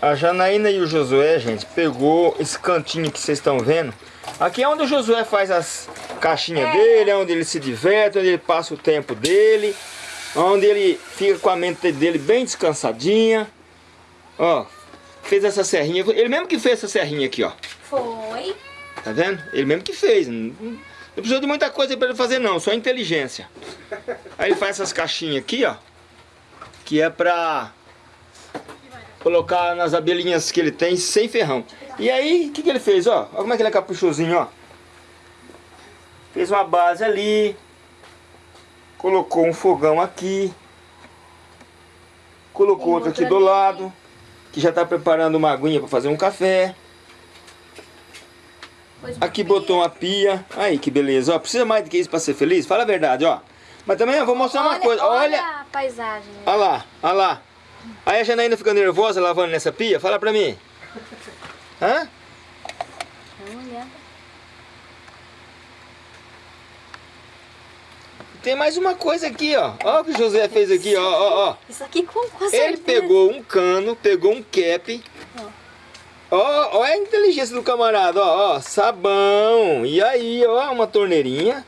A Janaína e o Josué, gente, pegou esse cantinho que vocês estão vendo. Aqui é onde o Josué faz as caixinhas É. dele, é onde ele se diverte, onde ele passa o tempo dele, onde ele fica com a mente dele bem descansadinha. Ó, fez essa serrinha, ele mesmo que fez essa serrinha aqui, ó. Foi. Tá vendo? Ele mesmo que fez. Não, precisou de muita coisa pra ele fazer não, só inteligência. Aí ele faz essas caixinhas aqui, ó. Que é pra colocar nas abelhinhas que ele tem sem ferrão. E aí, o que, que ele fez, ó? Olha como é que ele é caprichosinho, ó. Fez uma base ali. Colocou um fogão aqui. Colocou Tem outro aqui do ali. lado. Que já tá preparando uma aguinha pra fazer um café. Aqui botou uma pia. Aí, que beleza. Ó, precisa mais do que isso pra ser feliz? Fala a verdade, ó. Mas também eu vou mostrar uma coisa. Olha, a paisagem. olha lá, olha lá. Aí a Janaína fica nervosa lavando nessa pia? Fala pra mim. Hã? Tem mais uma coisa aqui, ó. Ó o que o José fez aqui, ó, ó, ó. Isso aqui com, com Ele certeza. pegou um cano, pegou um cap. Ó, ó a inteligência do camarada, ó, ó. Sabão. E aí, ó, uma torneirinha.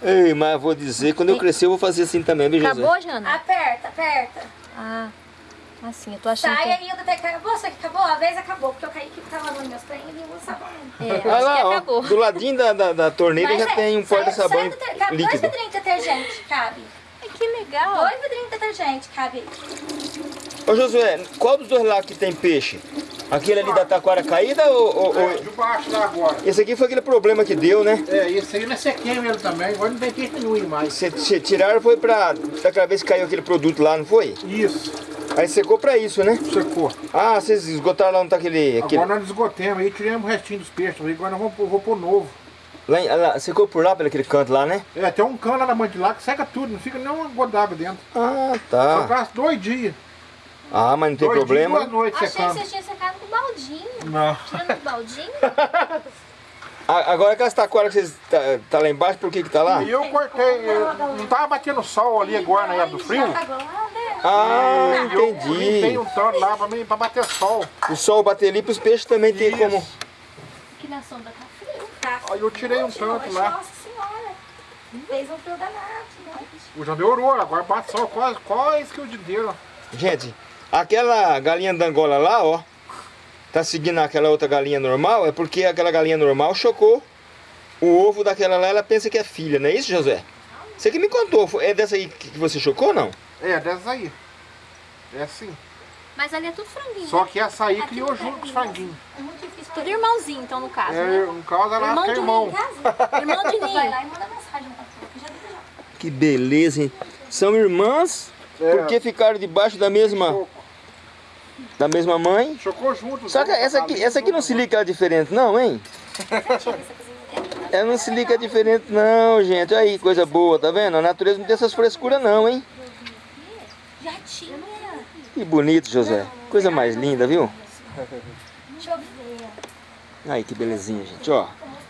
Ei, mas eu vou dizer, quando eu crescer eu vou fazer assim também, viu, José? Acabou, Jana? Aperta, aperta. Ah, assim, eu tô achando Sai que... aí, eu até que acabou. Só que acabou, a vez acabou, porque eu caí que tava lavando meus trem e não sabão. É, Olha acho que lá, ó, acabou. do ladinho da, da, da torneira já tem um porta-sabão Cabe dois líquido. vidrinhos de detergente, cabe. Ai, que legal. Dois vidrinhos de detergente, cabe. Ô Josué, qual dos dois lá que tem peixe? Aquele ali da taquara caída ou, ou- ou- É, de baixo lá agora. Esse aqui foi aquele problema que deu, né? É, esse aí nós sequemos ele também, agora não tem peixe nenhum mais. Cê, cê tiraram foi pra. Daquela vez que caiu aquele produto lá, não foi? Isso, Aí secou pra isso, né? secou. Ah, vocês esgotaram lá onde tá aquele. aquele... Agora nós esgotemos aí, tiramos o restinho dos peixes, agora nós vamos vou pôr novo. Lá, lá, secou por lá, pelo aquele canto lá, né? É, tem um cano lá na mãe de lá que seca tudo, não fica nem uma gota d'água dentro. Ah, Só tá. gasta dois dias. Ah, mas não tem dois problema. dias, duas noites Achei que secando. você tinha secado com baldinho. Não. Tirando com baldinho? Agora aquelas taquaras que vocês tá, tá lá embaixo, por que que tá lá? E eu cortei, eu- não tava batendo sol ali agora na época do frio. Né? Ah, Eu limpei entendi. um tanto lá pra, mim, pra bater sol. O sol bater ali pros peixes também tem Isso. como. Que na sombra tá frio. Tá. Aí eu tirei um tanto lá. Nossa senhora. Fez um fio danado, né? O já melhorou, agora bate sol quase, quase que o dia inteiro. Gente, aquela galinha da Angola lá, ó, tá seguindo aquela outra galinha normal, é porque aquela galinha normal chocou o ovo daquela lá, ela pensa que é filha, não é isso, José? Você que me contou, é dessa aí que você chocou ou não? É, dessas aí. É assim. Mas ali é tudo franguinho. Só né? que essa aí criou junto com os franguinhos. É muito difícil. Tudo irmãozinho, então, no caso, É, né? no caso ela Irmão é de irmão. Irmão de Vai ninho. lá e manda mensagem pra que já deu já. Que beleza, hein? São irmãs, É. porque ficaram debaixo da mesma, Chocou, da mesma mãe. chocou junto. Só que essa aqui, essa aqui não se liga diferente não, hein? Ela não se liga diferente não, gente. Olha aí, coisa boa, tá vendo? A natureza não tem essas frescuras não, hein? Já tinha. Que bonito, José. Coisa mais linda, viu? Deixa eu ver. Aí, que belezinha, gente, ó.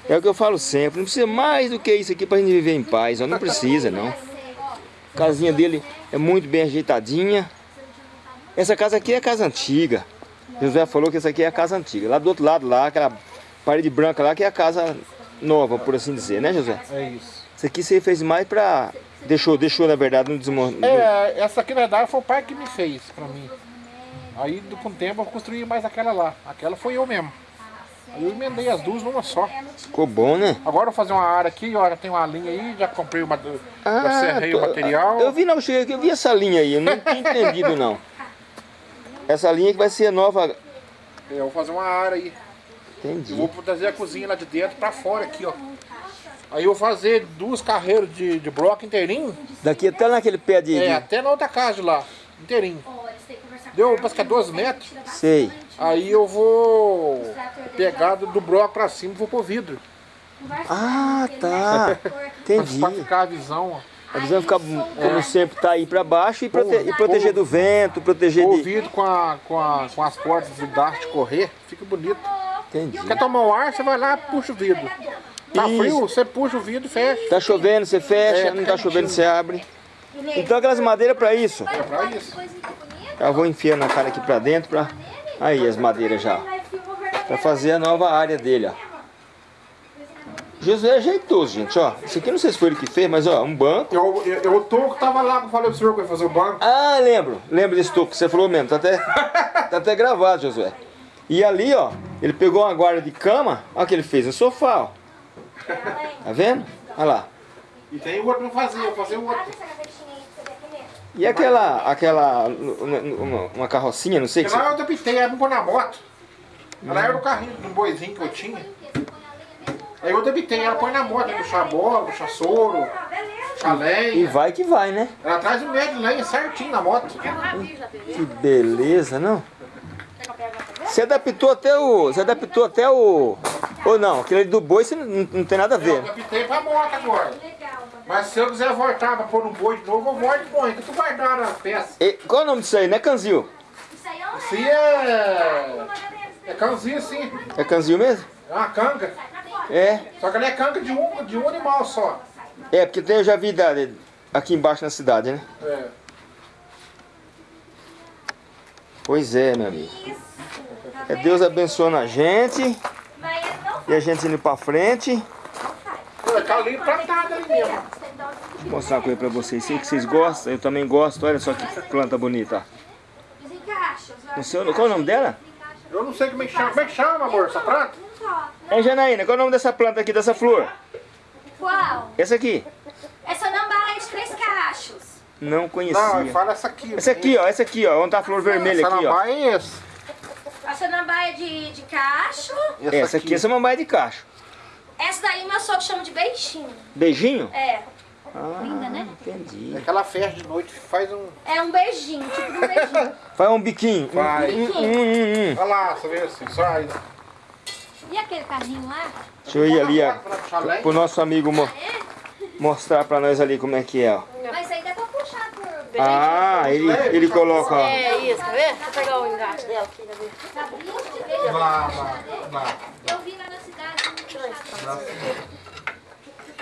É o que eu falo sempre, não precisa mais do que isso aqui pra gente viver em paz, ó. Não precisa, não. A casinha dele é muito bem ajeitadinha. Essa casa aqui é a casa antiga. José falou que essa aqui é a casa antiga. Lá do outro lado, lá, aquela parede branca lá, que é a casa nova, por assim dizer, né, José? É isso. Isso aqui você fez mais pra... Deixou, deixou, na verdade, no desmonte. É, essa aqui na verdade foi o pai que me fez pra mim. Aí do- com o tempo eu construí mais aquela lá. Aquela foi eu mesmo. Aí eu emendei as duas numa só. Ficou bom, né? Agora eu vou fazer uma área aqui, ó, já tem uma linha aí, já comprei uma. já serrei o tô- material. Eu vi, não, eu cheguei aqui, eu vi essa linha aí, eu não tinha entendido, não. Essa linha que vai ser nova... Eu vou fazer uma área aí. Entendi. Eu vou trazer a cozinha lá de dentro pra fora aqui, ó. Aí eu vou fazer duas carreiras de, de bloco inteirinho. Daqui até naquele pé de... É, até na outra casa de lá. Inteirinho. Deu, parece que é 12 metros. Sei. Aí eu vou pegar do, do bloco pra cima e vou pôr vidro. Ah, tá. Entendi. Pra ficar a visão, ó. A visão ficar, como sempre, tá aí pra baixo e, prote- e proteger do vento, proteger de... vidro com, a, com, a, com as portas de daste correr, fica bonito. Entendi. Quer tomar um ar, você vai lá e puxa o vidro. Tá Isso. frio, você puxa o vidro e fecha. Tá chovendo, você fecha, É, não tá chovendo, você abre. Então aquelas madeiras pra isso. É pra isso. Já vou enfiando a cara aqui pra dentro pra... Aí as madeiras já. Pra fazer a nova área dele, ó. Josué é jeitoso, gente, ó. Isso aqui não sei se foi ele que fez, mas ó, um banco. Eu, eu, eu, o Toco tava lá, eu falei pro senhor que eu ia fazer o banco. Ah, lembro. Lembro desse toco que você falou mesmo. Tá até, tá até gravado, Josué. E ali, ó, ele pegou uma guarda de cama. Olha o que ele fez, um sofá, ó. Tá vendo? Olha lá. E tem o outro pra fazer, eu fazer o outro. E aquela, aquela, uma, uma carrocinha, não sei que Lá você... eu adaptei, era pra pôr na moto. Ela era o carrinho, um boizinho que eu tinha. Aí eu adaptei, ela põe na moto, puxar bola, puxar soro, puxar E lenha. vai que vai, né? Ela traz o médio de lenha certinho na moto. Que beleza, não? Você adaptou até o... Você adaptou até o... Ou não, aquele do boi você não, não tem nada a Eu ver. adaptei pra moto agora. Mas se eu quiser voltar pra pôr um boi de novo, eu volto e põe. Que tu guardar a peça. E, qual é o nome disso aí, né, Canzil? Isso aí é... É cãozinho assim. É Canzil mesmo? É uma canga. É. Só que ela é canga de um, de um animal só. É, porque tem, eu já vi da- aqui embaixo na cidade, né? É. Pois é, meu amigo. É Deus abençoando a gente e a gente indo pra frente. Tá ali plantado ali mesmo. Vou mostrar uma coisa pra vocês. Sei que vocês gostam, eu também gosto. Olha só que planta bonita. Não sei, qual é o nome dela? Eu não sei como é que chama. Como é que chama, amor, essa planta? É Janaína, qual é o nome dessa planta aqui, dessa flor? Qual? Essa aqui? Essa nambaia de três cachos. Não Não, conhecia. fala essa aqui. Essa aqui, ó, essa aqui, ó. Onde tá a flor vermelha Essa aqui, ó. nambaia é. Essa nambaia de, de cacho. Essa aqui é samambaia de cacho. Essa daí meu sogro chama de beijinho. Beijinho? É. Ah, Linda, né? entendi. É que ela fecha de noite, faz um... É um beijinho, tipo um beijinho. Faz um biquinho. Vai. Hum, hum, hum, hum. Olha lá, você vê assim, só aí. E aquele carrinho lá? Deixa eu ir ali, ó. Pro nosso amigo mo- mostrar pra nós ali como é que é, ó. Mas aí dá pra puxar por... Ah, ele, ele coloca, ó. É isso, quer ver? Deixa eu pegar o engate dela aqui, quer ver? Lá, lá, lá. Eu vi lá na cidade.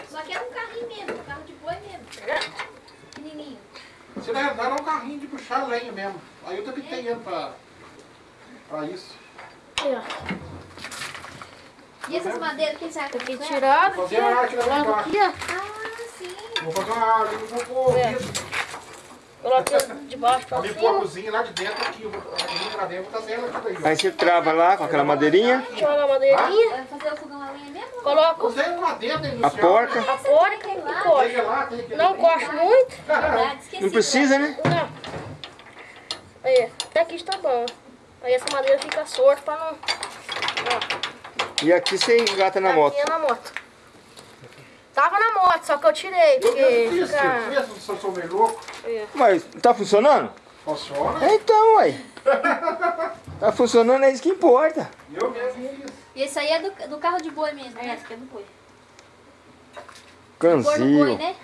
Só que era um carrinho mesmo, um carro de boi mesmo. Pequenininho. Você na verdade é um carrinho de puxar lenha mesmo. Aí eu também tenho ele pra, pra isso. E essas madeiras, quem sabe? Aqui tirado, Vou aqui, fazer uma arte lá Coloca embaixo. aqui, ó. Ah, sim. Vou fazer uma arte, vou pôr É. de baixo pra Ali pôr a cima. cozinha lá de dentro aqui. Eu vou aqui pra dentro, vou trazer ela aqui daí. Aí você trava lá com aquela madeirinha, Joga a madeirinha. Vai fazer o fogão a lenha mesmo? Coloca Usei um lá dentro, a porca. a porca e Tem que tem que Não coxa muito. Não precisa, né? Não. Aí, até aqui está bom. Aí essa madeira fica sorta pra não... Ó, E aqui você engata na moto. Aqui é na moto. Tava na moto, só que eu tirei, Eu porque eu fiz, fica... eu fiz, eu sou meio louco. Mas tá funcionando? Funciona. É, Então, ué. Tá funcionando, é isso que importa. Eu mesmo fiz. E esse aí é do, do carro de boi mesmo, É, né? essa aqui é do boi. No boi, né?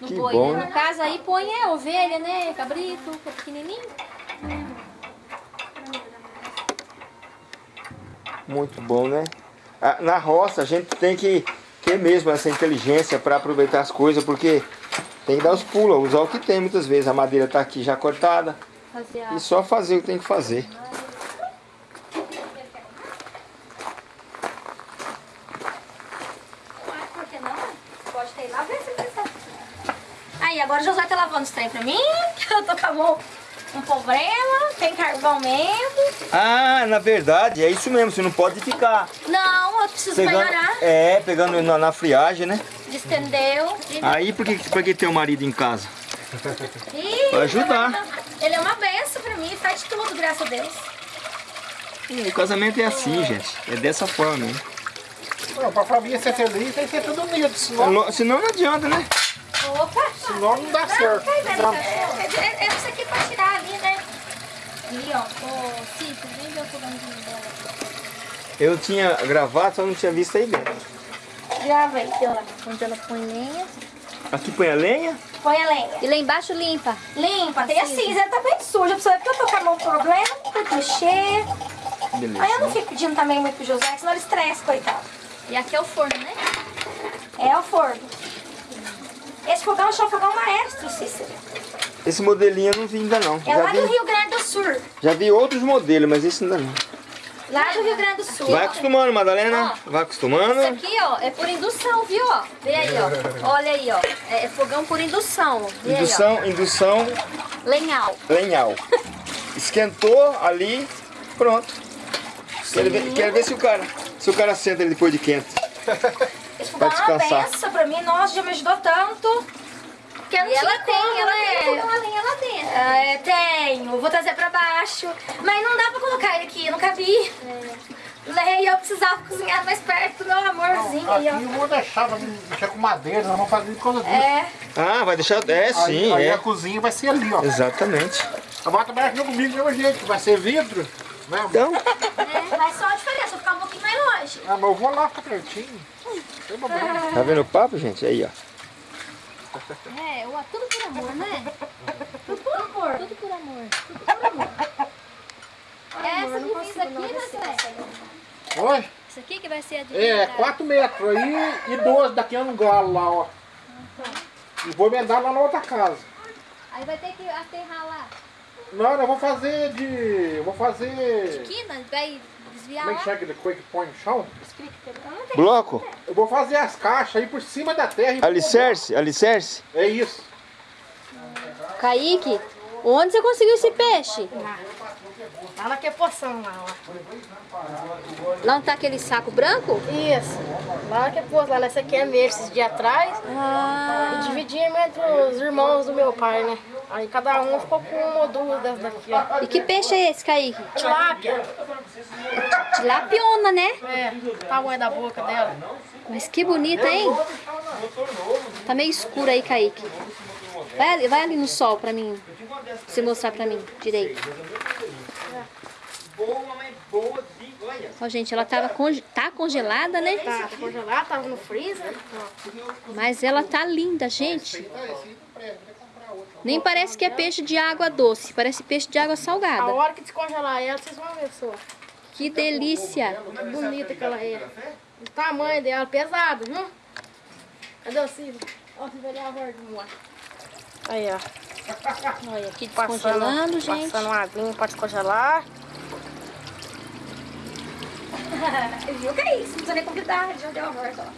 No Que boi, bom, né? né? No caso aí põe é ovelha, né? Cabrito, que é pequenininho. Muito bom, né? Ah, Na roça a gente tem que ter mesmo essa inteligência para aproveitar as coisas, porque tem que dar os pulos, usar o que tem muitas vezes. A madeira tá aqui já cortada e só fazer o que tem que fazer. Aí, agora o Josué tá lavando os trem pra mim, que eu tô com a mão um problema, tem carvão mesmo. Ah, na verdade, é isso mesmo, você não pode ficar Não, eu preciso pegando, melhorar. é, pegando na, na friagem, né? Distendeu. Aí por que, por que ter o marido em casa? Ih, Vai ajudar. Ele é uma benção pra mim, faz tudo, graças a Deus. Hum, O casamento é assim, gente. É dessa forma, né? Não, pra família ser feliz tem que ser tudo unido, senão, Senão- Senão não adianta, né? Opa! senão não dá certo. Cachorro. É, é, é isso aqui pra tirar ali, né? Ali, ó. Ô, Cícero, vem ver o fogãozinho dela. Eu tinha gravado, só não tinha visto aí dentro. Vem, aqui, ó. Onde ela põe lenha. Aqui põe a lenha. Põe a lenha. E lá embaixo limpa. Limpa, tem a cinza, tá bem suja. Pra você ver que eu tô com a mão com problema, que mexer. Beleza. Aí eu não fico pedindo também muito pro José, senão ele estressa, coitado. E aqui é o forno, né? É o forno. Esse fogão chama fogão maestro, Cícero. Esse modelinho eu não vi ainda não. É Já lá do vi, Rio Grande do Sul. já vi outros modelos, mas esse ainda não. Lá do Rio Grande do Sul. Vai acostumando, Madalena. Vai acostumando. Isso aqui, ó, é por indução, viu, ó? Vê aí, ó. Olha aí, ó. É, é fogão por indução. Vê Indução, indução aí, ó. Lenhal. lenhal. Esquentou ali, pronto. Quero ver, quero ver se o cara, se o cara senta ele depois de quente. Esse fogão é uma benção pra mim. Nossa, já me ajudou tanto. Porque não E ela tinha tem, como, ela né? tem. Fogão a lenha lá dentro. É, tenho. Vou trazer pra baixo. Mas não dá pra colocar ele aqui, não cabia. Leia, eu precisava cozinhar mais perto meu amorzinho aí, Aqui ó. eu vou deixar pra mexer com madeira, nós vamos fazer de coisa disso. É, Ah, vai deixar. É, sim, aí, aí é. a cozinha vai ser ali, ó. Exatamente. A bota vai aqui comigo do mesmo jeito, vai ser vidro. Né? Então, é, mas só a diferença, vou ficar um pouquinho mais longe. Ah, mas eu vou lá ficar pertinho. Não tem problema. tá vendo o papo, gente? Aí, ó. É, o- tudo por amor, né? Tudo por amor. Tudo por amor. Essa divisa aqui, né, Zé? Oi? Isso aqui que vai ser a É, divisa. 4 metros aí e 12 daqui a um galo lá, ó. E vou emendar lá na outra casa. Aí vai ter que aterrar lá. Não, eu vou fazer de. Eu vou fazer. Quina, vai desviar Como é que chama aquele coisa que põe no chão? Bloco? Eu vou fazer as caixas aí por cima da terra. Alicerce? Alicerce? É isso. Kaique, onde você conseguiu esse peixe? Lá naquele poção lá, ó. Lá não tá aquele saco branco? Isso. Lá naquele poço, lá nessa aqui é meu, esses dias atrás. Ah. E dividimos entre os irmãos do meu pai, né? Aí cada um ficou com uma ou duas dessas daqui, ó. E que peixe é esse, Kaique? Tilápia. Tilapiona, né? É, o tamanho da boca dela. Mas que bonita, hein? Tá meio escuro aí, Kaique. Vai ali, vai ali no sol pra mim. Você mostrar pra mim direito. Boa, mas boa olha. Ó, gente, ela tava conge- tá congelada, né? Tá, tá congelado, tava no freezer. Mas ela tá linda, gente. Nem parece que é peixe de água doce, parece peixe de água A salgada. hora que descongelar ela, vocês vão ver só. Que delícia. Que bonita que ela é. O tamanho dela, pesado, viu? Cadê o Ciro? Ó, você vai dar a borda. Aí, ó. Olha, aqui Passando, descongelando, gente. passando uma aguinha pra descongelar. Viu que é isso? Não precisa nem convidar, já deu a volta, ó.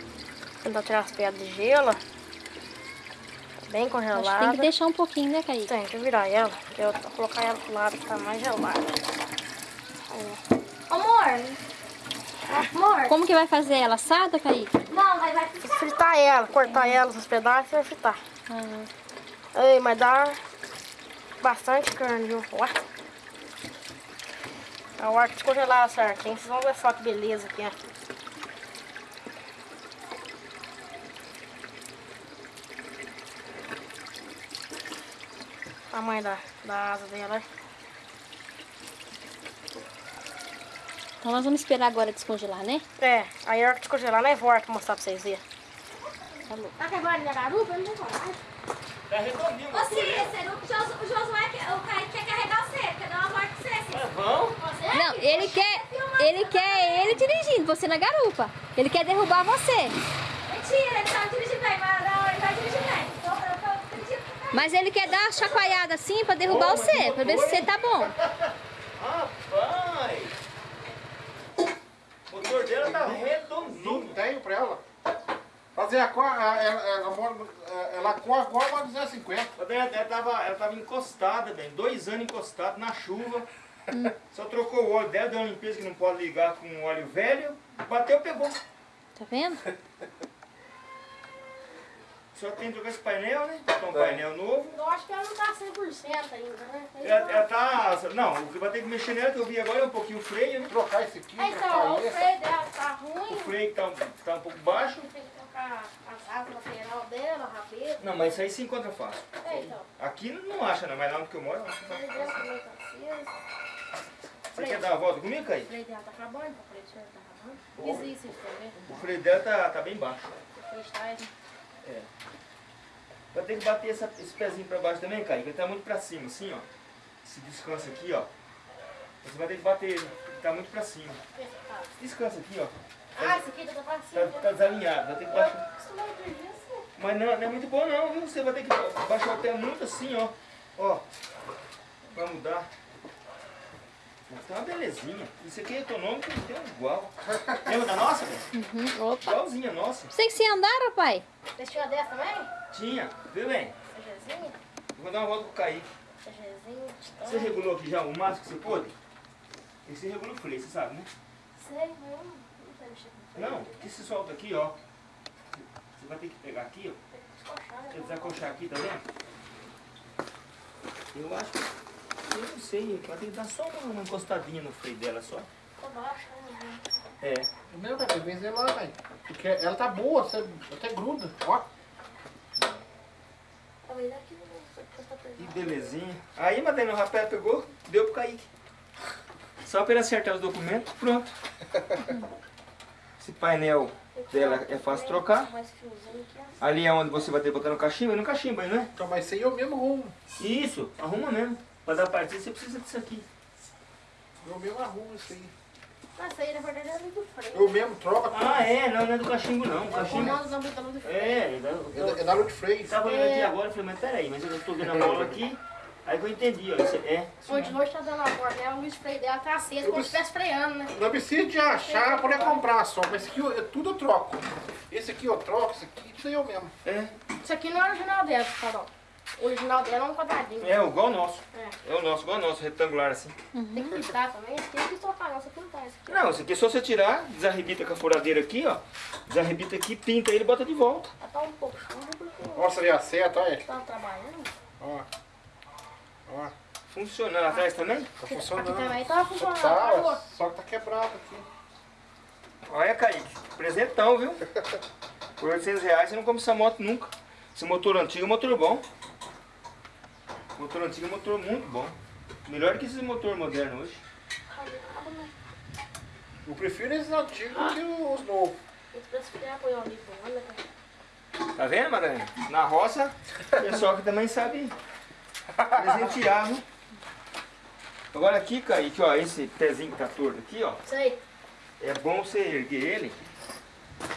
Tentar tirar as pedras de gelo. Bem Acho que tem congelada. que deixar um pouquinho, né, Kaique? Tem que virar ela, porque eu vou colocar ela pro lado que tá mais gelada. Amor. Amor. Como que vai fazer ela? Assada, Kaique? Não, vai, vai Vou fritar ela, cortar ela nos pedaços e vai fritar. Ah, Ei, mas dá bastante carne, viu? Ó. A hora que descongelar ela certinho, vocês vão ver só que beleza que é. Tamanho da, da asa dela, né? Então nós vamos esperar agora descongelar, né? É, aí a hora que descongelar, nós volta pra mostrar pra vocês verem. Tá quebrando minha garupa? Eu não vou falar. É redondinho. Ô, Cícero, o Jos- o Josué, quer- o Kaique quer carregar você, quer dar uma volta com você, Cícero. Vão? Você? Não, ele quer, ele quer ele dirigindo, você na garupa. Ele quer derrubar você. Mentira, ele tava dirigindo bem, mas não, ele vai dirigir bem. Então, Kaique. Mas ele quer dar uma chacoalhada assim pra derrubar você, pra ver se você tá bom. Rapaz! O motor dela tá Não redondinho. tenho pra ela. Fazer a cor, a- ela, ela, mora- ela corre igual uma 250. Ela, ela, tava, ela tava encostada, bem, dois anos encostada na chuva. Só trocou o óleo dela, deu uma limpeza que não pode ligar com óleo velho. Bateu, pegou. Tá vendo? Só tem que trocar esse painel, né? Botar um painel novo. Eu acho que ela não tá 100% ainda, né? Ela, ela tá. Não, o que vai ter que mexer nela, que eu vi agora, é um pouquinho o freio, né? Trocar esse aqui, É, então, o freio dela tá O ruim. freio tá, um- tá um pouco baixo. As asas lateral dela, a rabeta. Não, mas isso aí se encontra fácil. É, então. Aqui não acha, não, mas lá onde que eu moro, eu acho O tá dela. Você quer dar a volta comigo, Caí? O freio dela tá acabando, o freio senhor tá acabando. Tá vendo? O freio dela tá, tá bem baixo. Freio está aí. Vai ter que bater essa- esse pezinho pra baixo também, Caí, que ele tá muito pra cima, assim, ó. Esse descanso aqui, ó. Você vai ter que bater ele, porque tá muito pra cima. Descansa aqui, ó. Ah, esse aqui tá pra Tá, tá desalinhado, vai ter que baixar. Acostumado com isso. Mas não, não é muito bom não, viu? Você vai ter que baixar o pé muito assim, ó. Ó, pra mudar. Tá uma belezinha. Isso aqui é econômico e tem um igual. Lembra da nossa, velho? Uhum. Opa. Igualzinha a nossa. Você que se andar, pai? Vocês tinham dessa também? Tinha, viu bem? CGzinho? Vou dar uma volta com o Kaique. CGzinho, Você regulou aqui já o máximo que você pôde? E você regula o freio, você sabe, né? Sei, mas eu não não sei mexer com freio. Não, que se solta aqui, ó. Você vai ter que pegar aqui, ó. Tem que descochar, Você né? desacochar aqui, tá vendo? Eu acho que... Eu não sei, vai ter que dar só uma, uma encostadinha no freio dela só. Tá né? É. Não, velho, vem lá, velho. Porque ela tá boa, você até gruda, ó. Talvez aqui não sei porque tá Que belezinha. Aí, Madalena, o rapé pegou, deu pro Kaique. Só pra ele acertar os documentos, pronto. Esse painel dela é fácil trocar. Ali é onde você vai ter que botar no cachimbo, no cachimbo aí, não é? Então, mas isso aí é o mesmo rumo. Isso, arruma mesmo. Pra dar partida você precisa disso aqui. Eu mesmo arrumo isso aí. Essa aí, na verdade, é do freio. Eu mesmo troco tudo. Ah, é, não, não é do cachimbo não. O O cachimbo. não do freio. É, é da- É da- é da Lute Freio. Tava olhando aqui agora, eu falei, mas peraí, mas eu tô vendo a bola aqui. Aí que eu entendi, ó. Isso é. isso Hoje, tá dando a borda dela, o luz freio dela tá aceso, como se estivesse freando, né? Não precisa de achar pra poder comprar só, mas esse aqui eu- tudo eu troco. Esse aqui eu troco, esse aqui, isso aí eu mesmo. É, Isso aqui não é original dela, Carol. O original dela é um quadradinho. é igual o nosso. É. É o nosso, igual o nosso, retangular assim. Tem que pintar também. Esse aqui não quis trocar, não. Esse aqui não tá. Esse aqui. Não, isso aqui é só você tirar, desarrebita com a furadeira aqui, ó. Desarrebita aqui, pinta ele e bota de volta. Tá um pouco chuva porque eu Mostra ali a seta, olha. tava trabalhando. Ó. Funcionando atrás também? Tá Aqui funcionando. também tava Só funcionando. que tá, só que tá quebrado aqui. Olha, Kaique, presentão, viu? Por 800 reais você não compra essa moto nunca. Esse motor antigo é um motor bom. Motor antigo é um motor muito bom. Melhor que esse motor moderno hoje. Eu prefiro esses antigos do que os novos. Né? Tá vendo, Madalena? Na roça, pessoal que também sabe presentear, viu? Agora aqui, Kaique, ó, esse pezinho que tá torto aqui, ó. Isso aí. É bom você erguer ele.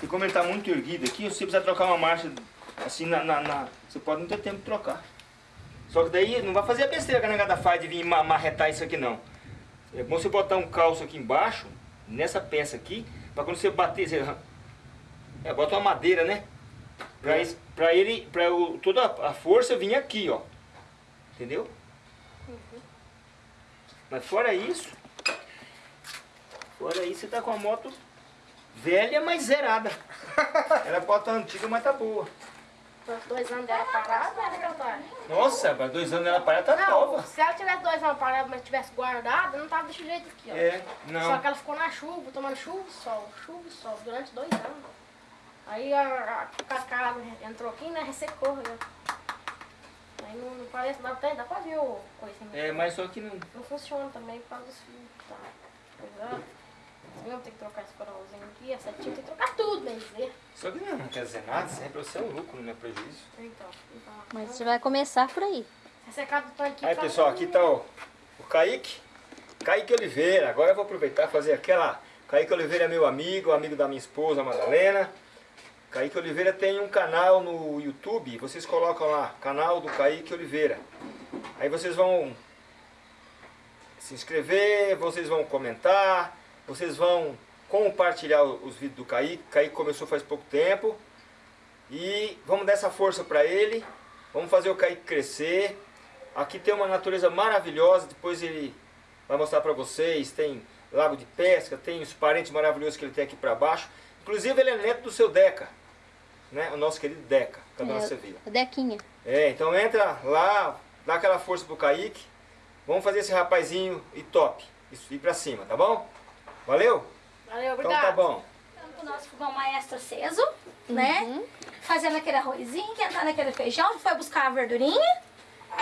E como ele tá muito erguido aqui, você precisa trocar uma marcha assim na, na- na- Você pode não ter tempo de trocar. Só que daí não vai fazer a besteira que a negada faz de vir ma- marretar isso aqui não. É bom você botar um calço aqui embaixo, nessa peça aqui, pra quando você bater, você... É, bota uma madeira, né? Pra, es- pra ele, pra o, toda a força vir aqui, ó. Entendeu? Mas fora isso, fora isso, você tá com a moto velha, mas zerada. Ela pode estar antiga, mas tá boa. Os dois anos dela parada, né, que ela tá. Nossa, para dois anos ela parada tá Não, nova. se ela tivesse dois anos parada, mas tivesse guardado, não tava desse jeito aqui, ó. É, Só não. que ela ficou na chuva, tomando chuva e sol, chuva e sol, durante dois anos. Aí a, a cascada entrou aqui, né, ressecou, né. Aí não, não parece, dá, até, dá pra ver o coisinha. É, mas só que não. Não funciona também por causa dos fios tá coisado. Eu tenho que trocar esse farolzinho aqui, a setinha, tem que trocar tudo, bem dizer. Só que não, não quer dizer nada, sempre você é um lucro, não é prejuízo. Então, então. Mas você vai começar por aí. Ressecado do tanque Aí pessoal, aqui tá o, o Kaique. Kaique Oliveira. Agora eu vou aproveitar e fazer aquela. Kaique Oliveira é meu amigo, amigo da minha esposa, Madalena. Kaique Oliveira tem um canal no YouTube. Vocês colocam lá, canal do Kaique Oliveira. Aí vocês vão se inscrever, vocês vão comentar, vocês vão compartilhar os vídeos do Kaique. Kaique começou faz pouco tempo. E vamos dar essa força para ele. Vamos fazer o Kaique crescer. Aqui tem uma natureza maravilhosa, depois ele vai mostrar para vocês. Tem lago de pesca, tem os parentes maravilhosos que ele tem aqui para baixo. Inclusive ele é neto do seu Deca, né? o nosso querido Deca, da Dona Sevilla. A Dequinha. É, então entra lá, dá aquela força pro Kaique. Vamos fazer esse rapazinho e top. Isso, ir pra cima, tá bom? Valeu? Valeu, Então obrigado. tá bom. Estamos com o nosso fogão maestro aceso, né? Fazendo aquele arrozinho, quentando aquele feijão, foi buscar a verdurinha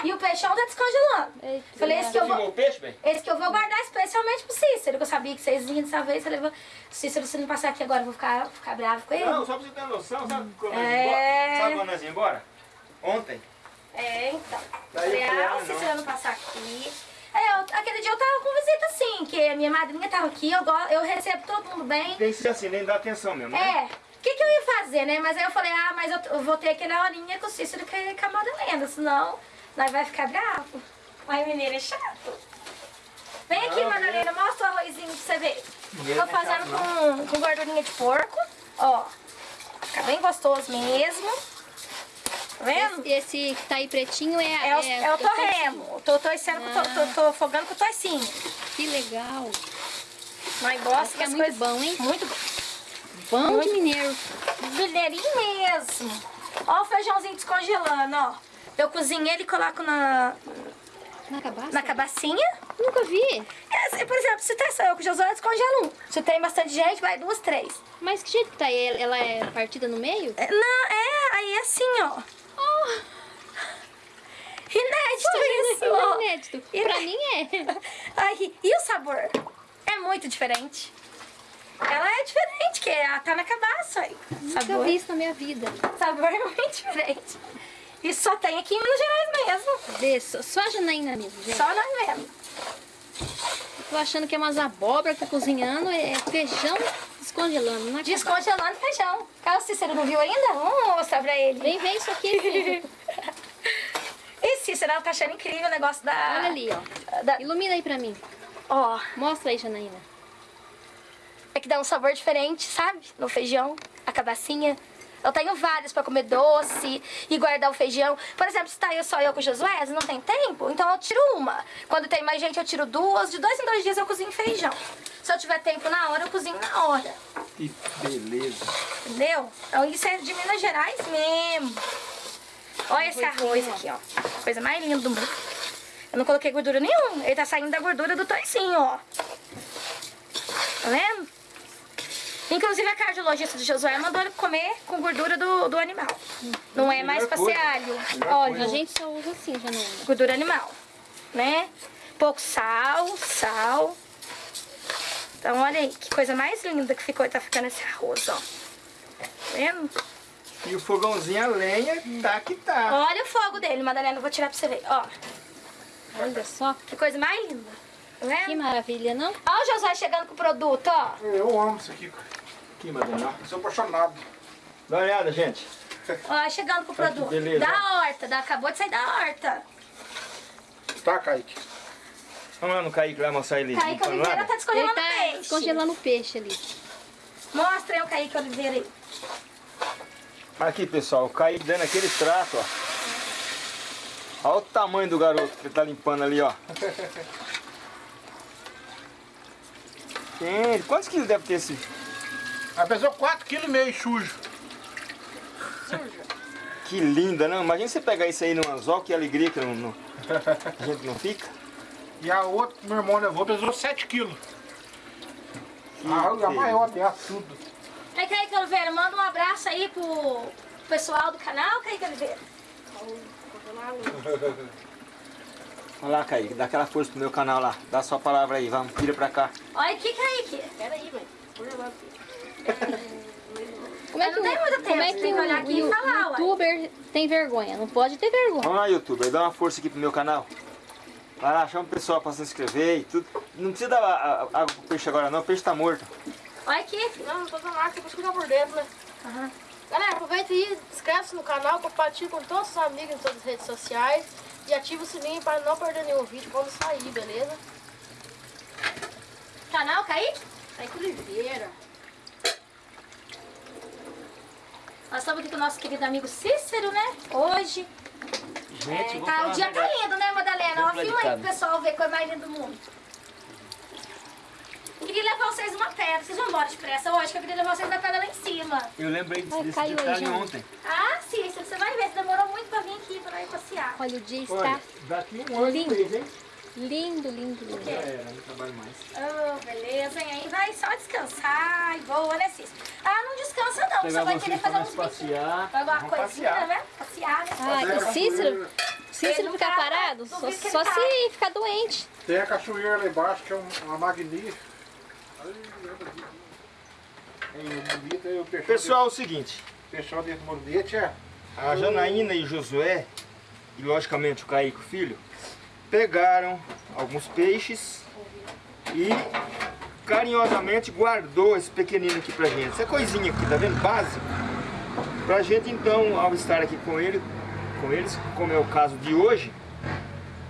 e o peixão tá descongelando. Eita. Falei, esse que eu vou... Peixe, bem? Esse que eu vou guardar especialmente pro Cícero, que eu sabia que vocês vinham dessa vez. Você levou... Cícero, se não passar aqui agora, eu vou ficar, ficar bravo com ele. Não, só pra você ter noção, sabe quando nós É. Sabe quando nós ia embora? Ontem. É, então. Daí Falei, falei, ah, ah, o. Cícero não passar aqui. Aí, eu, aquele dia eu tava com visita, assim, que a minha madrinha tava aqui, eu, go- eu recebo todo mundo bem. Tem que ser assim, nem dá atenção mesmo, né? É, o que, que eu ia fazer, né? Mas aí eu falei, ah, mas eu, eu vou ter aquela horinha com o Cícero e com a Madalena, senão nós vai ficar bravo. Mas mineiro é chato. Vem aqui, Madalena, mostra o arrozinho pra você ver. Tô é chato, fazendo com, com gordurinha de porco, ó. Fica bem gostoso mesmo. Tá vendo? Esse, esse que tá aí pretinho é, É, o, é o que tá torremo. Tô torcendo, com to- tô, tô afogando com o toicinho. Que legal. Mas gosto que é muito coisas- bom, hein? Muito bom. Pão de mineiro. Mineirinho mesmo. Ó o feijãozinho descongelando, ó. Eu cozinho ele e coloco na, Na cabaça? na cabacinha. Nunca vi. É, se- por exemplo, se tem só eu com o Josué, eu descongelo um. Se tem bastante gente, vai duas, três. Mas que jeito que tá aí? Ela é partida no meio? É, Não, é, aí é assim, ó. Inédito isso, ó. É inédito. Iné- Pra mim é. Ai, e o sabor? É muito diferente. Ela é diferente, que ela tá na cabaça. aí. Nunca Sabor, vi isso na minha vida. sabor é muito diferente. Isso só tem aqui em Minas Gerais mesmo. Vê, só, a Janaína mesmo, gente. Só nós mesmo. Tô achando que é umas abóbora que tá cozinhando, é feijão descongelando. Na cabaça. Descongelando feijão. Carlos Cícero não viu ainda? Vamos mostrar pra ele. Vem, vem isso aqui. E Cícero, ela tá achando incrível o negócio da... Olha ali, ó. da- Ilumina aí pra mim. Ó, Mostra aí, Janaína. é que dá um sabor diferente, sabe? No feijão, a cabacinha. Eu tenho várias pra comer doce e guardar o feijão. Por exemplo, se tá eu só eu com o Josué, não tem tempo, então eu tiro uma. Quando tem mais gente, eu tiro duas. De dois em dois dias eu cozinho feijão. Se eu tiver tempo na hora, eu cozinho na hora. Que beleza. Entendeu? Então isso é de Minas Gerais mesmo. Olha esse arroz aqui, ó. Coisa mais linda do mundo. Eu não coloquei gordura nenhuma. Ele tá saindo da gordura do toicinho, ó. Tá vendo? Inclusive a cardiologista do Josué mandou ele comer com gordura do, do animal. Não é mais pra ser alho. A Olha, gente só usa assim, Janaína. gordura animal, né? Pouco sal, sal. Então olha aí, que coisa mais linda que ficou, tá ficando esse arroz, ó. Tá vendo? E o fogãozinho a lenha tá que tá. Olha o fogo dele, Madalena, eu vou tirar pra você ver, ó. Olha só. Que coisa mais linda. Tá Que maravilha, não? Ó o Josué chegando com o produto, ó. Eu amo isso aqui. Aqui, Madalena. Eu sou apaixonado. Dá uma olhada, gente. Ó, chegando com o produto. beleza. Da horta, da, acabou de sair da horta. Tá, Kaique? Vamos lá no Kaique lá mostrar ele. Kaique Oliveira nada? tá Ele descongelando tá peixe. descongelando o peixe ali. Mostra aí o Kaique Oliveira aí. Aqui, pessoal, o Kaique dando aquele trato, ó. Olha o tamanho do garoto que ele tá limpando ali, ó. Gente, quantos quilos deve ter esse? Ela pesou 4,5 kg sujo. Que linda, não? Imagina você pegar isso aí no anzol, que alegria que não, não- a gente não fica. E a outra que meu irmão levou pesou 7 kg. A, a beleza. maior dela, tudo. Aí, Kaique Oliveira, manda um abraço aí pro pessoal do canal, Kaique Oliveira. Olha lá, Kaique, dá aquela força pro meu canal lá. Dá a sua palavra aí, vamos, vira pra cá. Olha aqui, Kaique. Pera aí, jogar aqui. Como é que, tempo, como é que tem que o, olhar aqui e o falar, ué. youtuber tem vergonha? Não pode ter vergonha. Vamos lá, YouTube, dá uma força aqui pro meu canal. Vai lá, chama o pessoal pra se inscrever e tudo. Não precisa dar água pro peixe agora não, o peixe tá morto. Olha aqui. Não, não tô dando água, depois ficar por dentro, né? Aham. Galera, aproveita aí, inscreve-se no canal, compartilha com todos os amigos em todas as redes sociais e ativa o sininho para não perder nenhum vídeo quando sair, beleza? Canal, Kaique? Kaique Oliveira. Nós estamos aqui com o nosso querido amigo Cícero, né? Hoje. Gente, É, tá, o dia tá lindo, né, Madalena? Ó, filma aí pro pessoal ver coisa mais linda do mundo. Queria levar vocês uma pedra. Vocês vão embora depressa hoje, que eu queria levar vocês uma pedra lá em cima. Eu lembrei desse, Ai, desse caiu detalhe gente. ontem. Ah, Cícero, você vai ver. Você demorou muito pra vir aqui, pra ir passear. Olha, o dia está Olha, daqui um ano Lindo. mês, hein? Lindo, lindo, lindo. Já era, não trabalho mais. Oh, beleza, hein? Aí vai só descansar e boa, né, Cícero? Ah, não descansa não. Você vai querer fazer nós uns passear. Vai alguma Vamos coisinha, passear. né? Passear, né? Ah, Fazer a e Cícero, Cícero não ficar tá- parado só, que só tá. se ficar doente. Tem a cachoeira lá embaixo, que é um- uma magnífica. Pessoal Pessoal, é o seguinte. pessoal desse mordete é. A Janaína e Josué, e logicamente o Kaique, o filho, pegaram alguns peixes e carinhosamente guardou esse pequenino aqui pra gente. Essa coisinha aqui, tá vendo? Básico. Pra gente então, ao estar aqui com ele, com eles, como é o caso de hoje,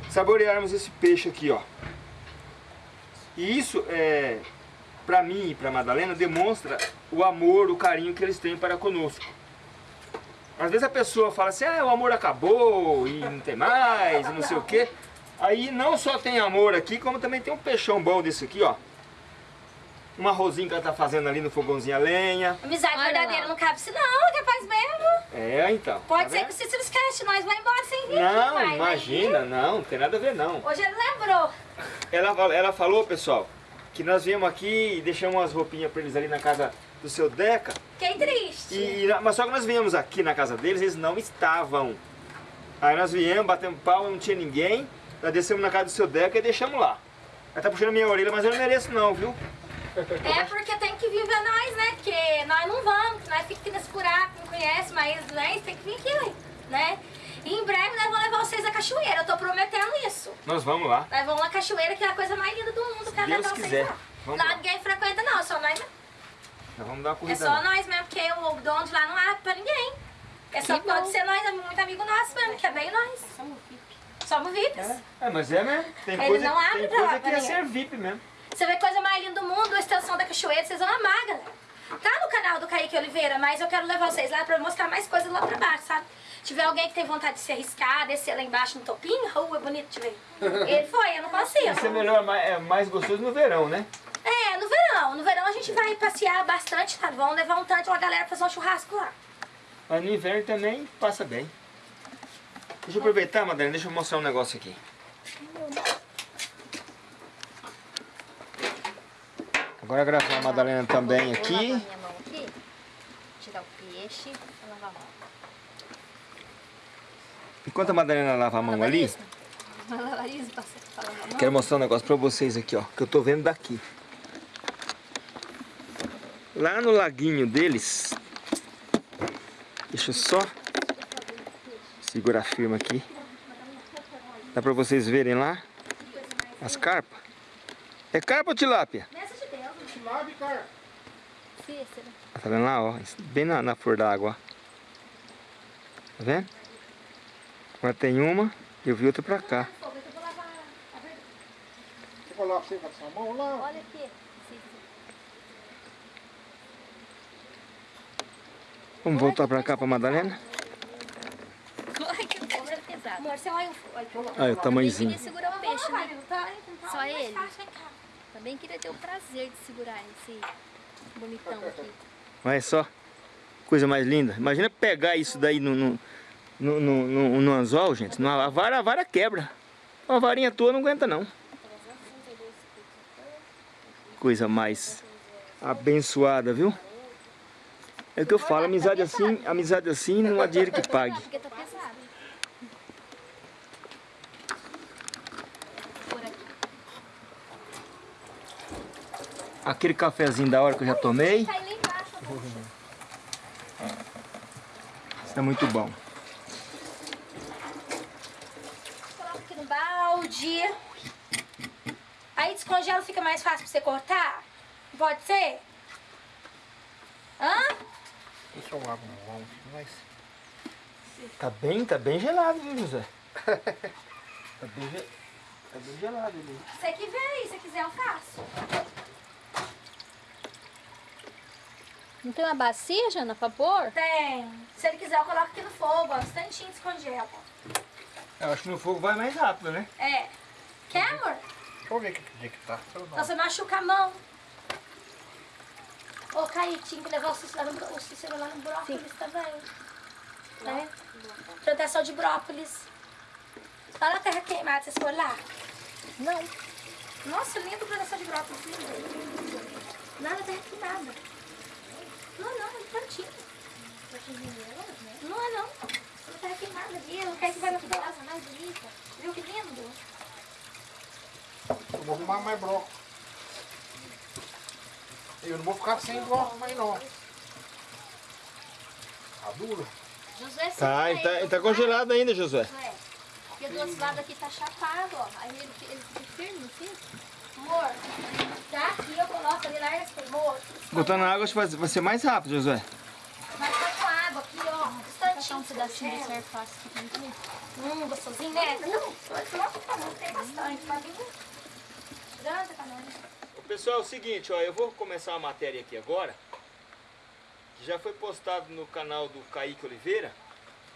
saborearmos esse peixe aqui, ó. E isso, é, para mim e para Madalena, demonstra o amor, o carinho que eles têm para conosco. Às vezes a pessoa fala assim, ah, o amor acabou e não tem mais, e não sei o quê. Aí não só tem amor aqui, como também tem um peixão bom desse aqui, ó. Um arrozinho que ela tá fazendo ali no fogãozinho a lenha. Amizade Olha verdadeira lá. não cabe se não, é capaz mesmo. É, então. Pode tá ser vendo? que o Cícero esquece, nós vamos embora sem vir. Não, vai imagina, não, não tem nada a ver não. Hoje ele lembrou. Ela, ela falou, pessoal, que nós viemos aqui e deixamos umas roupinhas pra eles ali na casa do seu Deca. Fiquei triste. E, e- mas só que nós viemos aqui na casa deles, eles não estavam. Aí nós viemos, batemos pau, não tinha ninguém. Nós descemos na casa do seu Deca e deixamos lá. Ela tá puxando minha orelha, mas eu não mereço não, viu? É porque tem que vir ver nós, né? Porque nós não vamos, nós ficamos aqui nesse buraco, não conhece, mas né, tem que vir aqui, né? E em breve nós vamos levar vocês à cachoeira, eu tô prometendo isso. Nós vamos lá. Nós vamos na cachoeira, que é a coisa mais linda do mundo, quero Deus quiser. lá. Vamos lá lá. ninguém frequenta não, só nós mesmo. Nós vamos dar uma É corrida. só lá. nós mesmo, porque o dono de lá não abre pra ninguém. É só Que pode bom. ser nós, é muito amigo nosso mesmo, que é bem nós. VIP. Somos VIPs. É, mas é mesmo. Tem Ele coisa, não abre tem pra- coisa que é ser VIP mesmo. Você vê coisa mais linda do mundo, a extensão da cachoeira, vocês vão amar, galera. Tá no canal do Kaique Oliveira, mas eu quero levar vocês lá pra mostrar mais coisas lá pra baixo, sabe? Se tiver alguém que tem vontade de se arriscar, descer lá embaixo no topinho, uh, é bonito de ver. Ele foi, eu não consigo. Isso é melhor, mais, é mais gostoso no verão, né? É, no verão. No verão a gente vai passear bastante, tá? Vamos levar um tanto uma galera pra fazer um churrasco lá. Mas no inverno também passa bem. Deixa eu aproveitar, Madalena, deixa eu mostrar um negócio aqui. Agora gravar a Madalena também aqui. aqui. Tirar o peixe. Vou lavar a mão. Enquanto a Madalena lava a mão ali, mão. quero mostrar um negócio pra vocês aqui, ó. Que eu tô vendo daqui. Lá no laguinho deles. Deixa eu só segurar firme aqui. Dá pra vocês verem lá as carpas. É carpa ou tilápia? Nessa de Deus. Lave, cara. Cícero. Tá vendo lá, ó? Bem na, na flor da água, ó. Tá vendo? Agora tem uma, eu vi outra pra cá. Você coloca você com a sua mão lá. Olha aqui. Vamos voltar pra cá pra Madalena? Pesada. Amor, você olha o... Olha o... Olha o tamanhozinho. segurar o peixe, né? Só ele. Também queria ter o prazer de segurar esse bonitão aqui. Olha só. Coisa mais linda. Imagina pegar isso daí no, no, no, no, no- no anzol, gente. Numa- A vara, a vara quebra. Uma varinha tua não aguenta não. Coisa mais abençoada, viu? É o que eu falo, amizade assim, amizade assim não há dinheiro que pague. Porque tá pesado. Por aqui. Aquele cafezinho da hora que eu já tomei. Embaixo. Isso é muito bom. Coloca aqui no balde. Aí descongela, fica mais fácil pra você cortar? Pode ser? Hã? Deixa eu lavar a mão. Mas... Tá bem, tá bem gelado, viu, José? Tá bem, tá bem gelado ali. Você que vê aí, se quiser eu faço. Não tem uma bacia, Jana, pra pôr? Tem. Se ele quiser eu coloco aqui no fogo, ó, um instantinho descongela. Eu acho que no fogo vai mais rápido, né? É. Quer, amor? Deixa eu ver que dia que tá. Então você machuca a mão. Ô, Kaique, tinha que levar o Cícero lá no, o Cícero lá no brócolis também. Né? Plantação de brócolis. Lá na terra queimada, vocês foram lá? Não. Nossa, lindo plantação de brócolis. Lindo. Lá na terra queimada. Não, não, é plantinho. Não é não. Na terra queimada ali. O Kaique vai na casa mais bonita. Viu que lindo? Eu vou arrumar mais bloco. Eu não vou ficar sem bloco mais não. Tá duro? José, você Tá, ele tá, ele tá lado? congelado ainda, Josué. É. Porque do outro lado aqui tá chapado, ó. Aí ele, ele fica firme, assim. Amor, daqui eu coloco ali, larga esse moço. Botando na água acho que vai ser mais rápido, Josué. Mas tá com água aqui, ó. Um instantinho. Achar um pedacinho de certo fácil aqui pra gente ver. Hum, gostosinho, né? Não, nossa, tá bom, tem bastante. Pode vir. Grande pra nós. Pessoal, é o seguinte, ó, eu vou começar uma matéria aqui agora, que já foi postado no canal do Kaique Oliveira,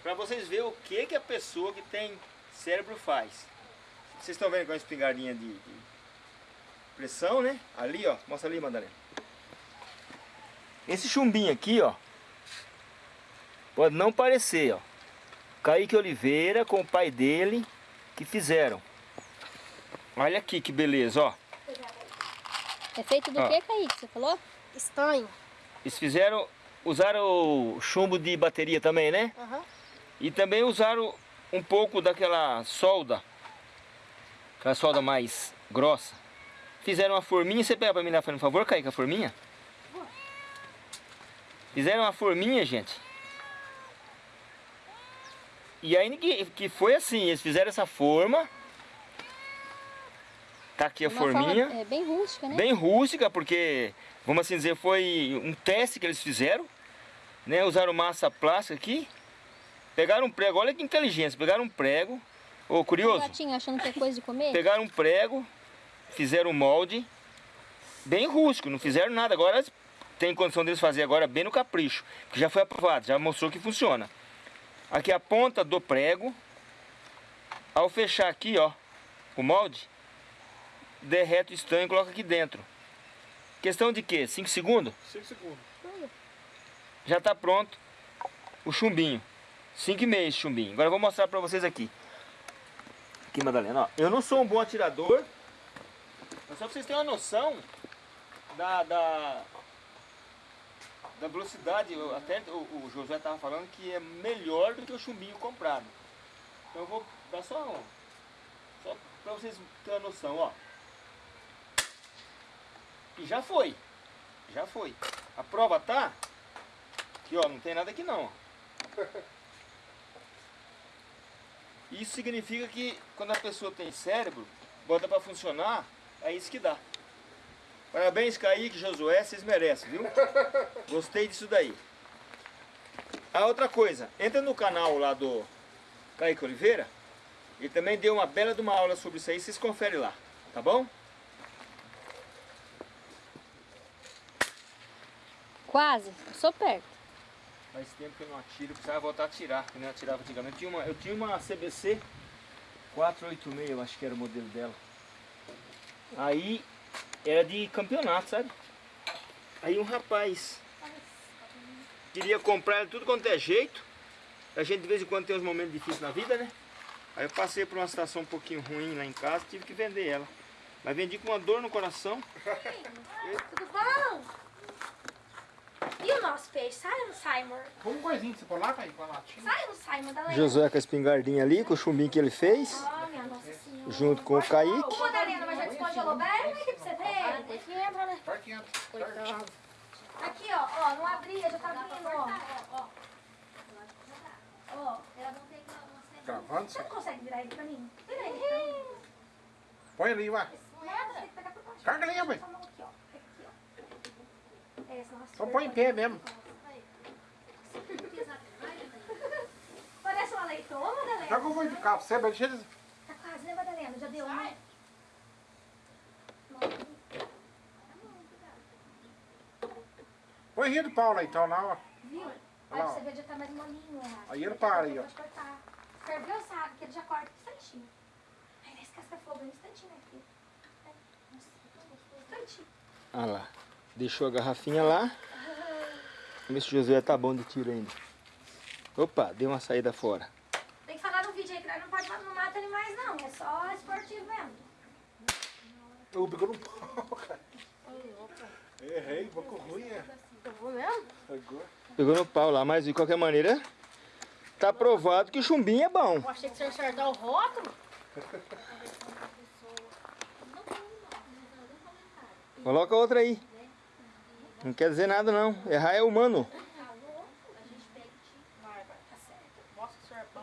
para vocês verem o que, que a pessoa que tem cérebro faz. Vocês estão vendo com a espingardinha de, de pressão, né? Ali, ó, mostra ali, Madalena. Esse chumbinho aqui, ó, pode não parecer, ó. Kaique Oliveira com o pai dele que fizeram. Olha aqui que beleza, ó. É feito do Ó. que, Kaique? Você falou? Estanho. Eles fizeram, usaram o chumbo de bateria também, né? Aham. E também usaram um pouco daquela solda, aquela solda mais grossa. Fizeram uma forminha, você pega pra mim lá, por favor, Kaique, a forminha? Fizeram uma forminha, gente. E aí que, que foi assim, eles fizeram essa forma. Tá aqui a Uma forminha. Forma, é bem rústica, né? Bem rústica, porque, vamos assim dizer, foi um teste que eles fizeram. Né? Usaram massa plástica aqui. Pegaram um prego, olha que inteligência. Pegaram um prego. Ô, curioso. gatinho achando que é coisa de comer? Pegaram um prego, fizeram um molde. Bem rústico, não fizeram nada. Agora tem condição deles fazer agora bem no capricho. Que já foi aprovado, já mostrou que funciona. Aqui a ponta do prego. Ao fechar aqui, ó, o molde, derrete o estanho e coloca aqui dentro. Questão de quê? 5 segundos? 5 segundos. Já está pronto o chumbinho. 5 e meio chumbinho. Agora eu vou mostrar para vocês aqui. Aqui, Madalena, ó. Eu não sou um bom atirador. Mas só para vocês terem uma noção da, da, da velocidade. eu- Até o, o Josué estava falando que é melhor do que o chumbinho comprado. Então eu vou dar só um. Só para vocês terem uma noção, ó. E já foi. Já foi. A prova tá Aqui, ó, não tem nada aqui não. Isso significa que quando a pessoa tem cérebro, bota pra funcionar, é isso que dá. Parabéns, Kaique, Josué, vocês merecem, viu? Gostei disso daí. A outra coisa, entra no canal lá do Kaique Oliveira, ele também deu uma bela de uma aula sobre isso aí, vocês conferem lá, tá bom? Quase. Sou perto. Faz tempo que eu não atiro, precisava voltar a atirar, que eu não atirava antigamente. Eu tinha uma, eu tinha uma CBC 486, eu acho que era o modelo dela. Aí era de campeonato, sabe? Aí um rapaz queria comprar ela tudo quanto é jeito. A gente de vez em quando tem uns momentos difíceis na vida, né? Aí eu passei por uma situação um pouquinho ruim lá em casa, tive que vender ela. Mas vendi com uma dor no coração. Tudo bom? E o nosso peixe? Sai ou não sai, amor? Põe um coisinho, você pôr lá, Kaique, com a latinha. Sai ou não sai, Madalena? Josué com a espingardinha ali, com o chumbinho que ele fez, Oh, minha nossa senhora. junto com o Kaique. Ô, Madalena, mas já descongelou bem? Como é que você vê? Depois que entra, né? Vai que entra. Coitado. Aqui, ó, ó, não abria, já tá abrindo, ó. Ó, ó. Gravando, Você você não consegue virar ele pra mim? Vira ele pra mim. põe ali, vai. Nada, tem que. Carga ali, mãe. Essa mão aqui, ó. Aqui, ó. É, essa nossa Então põe em pé mesmo. Parece uma leitoa, Já Madalena. que eu vou indicar pra você, mas deixa eles... Tá quase, né, Madalena? Já deu um. Põe rio do pau lá então, lá, ó. Viu? Olha, Olha lá, você ver, já tá mais molinho, ó. Aí ele para aí, ó. Ferveu, sabe? Que ele já corta um instantinho. Aí nesse casca-fogo, um instantinho, né? É, nossa, um instantinho. Ah lá. Deixou a garrafinha lá. Vamos ver se o Josué tá bom de tiro ainda. Opa, deu uma saída fora. Tem que falar no vídeo aí que não pode não mata animais, não. É só esportivo mesmo. Eu pegou no pau, cara. Errei, boca ruim, é. Pegou no pau lá, mas de qualquer maneira, tá provado que o chumbinho é bom. Eu achei que você ia acertar o rótulo. Coloca outra aí. Não quer dizer nada não. Errar é humano.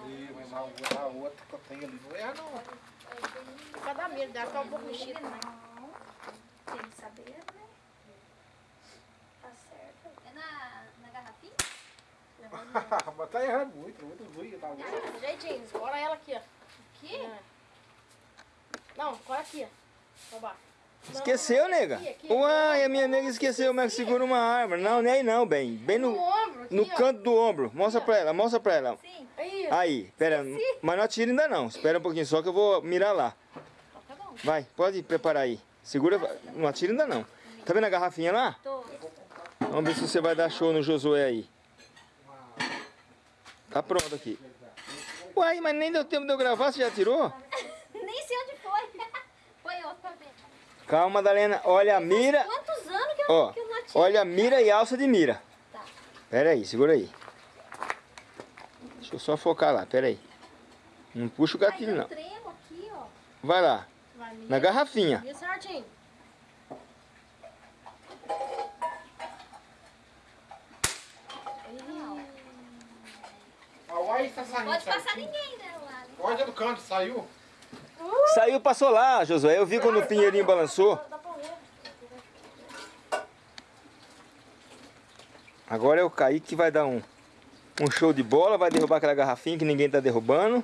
Ih, mas a outra, a outra que eu tenho ali não é, não. Cada medo dela, tá um pouco. Não. Tem que saber, né? Tá certo. É na, na garrafinha? Mas tá errando muito, muito ruim, tá bom? Jeitinho, escora ela aqui, ó. Aqui? É. Não, escora aqui, ó. Pra baixo. Esqueceu, nega? aqui, aqui. Uai, a minha nega esqueceu como é que segura uma arma. Não, nem aí não, bem. Bem no, No ombro, aqui, no ó. canto do ombro. Mostra pra ela, mostra pra ela. Sim. Aí, Aí, pera, mas não atira ainda não. Espera um pouquinho só que eu vou mirar lá. Tá bom. Vai, pode preparar aí. Segura, não atira ainda não. Tá vendo a garrafinha lá? Tô. Vamos ver se você vai dar show no Josué aí. Tá pronto aqui. Uai, mas nem deu tempo de eu gravar, você já tirou? Nem sei onde foi. Foi outro pra ver. Calma, Madalena. Olha a mira. Quantos anos que eu, Ó, que eu não atiro? olha a mira e alça de mira. Tá. Pera aí, segura aí. Deixa eu só focar lá, pera aí. Não puxa o gatilho não. aqui, ó. Vai lá, Vai, na garrafinha. Mira certinho. Pode passar ninguém, né, lá. né? Olha do canto, saiu. Saiu, passou lá, Josué. Eu vi quando o pinheirinho balançou. Agora é o Kaique que vai dar um, um show de bola, vai derrubar aquela garrafinha que ninguém tá derrubando.